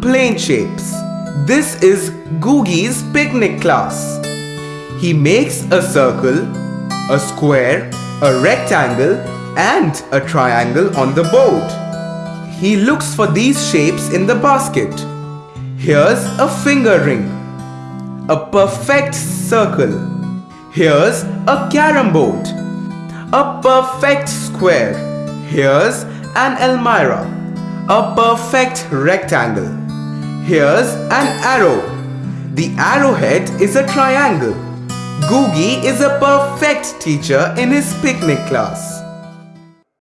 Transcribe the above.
plane shapes. This is Googie's picnic class. He makes a circle, a square, a rectangle and a triangle on the board. He looks for these shapes in the basket. Here's a finger ring, a perfect circle. Here's a carom board, a perfect square. Here's an almirah, a perfect rectangle. Here's an arrow. The arrowhead is a triangle. Googie is a perfect teacher in his picnic class.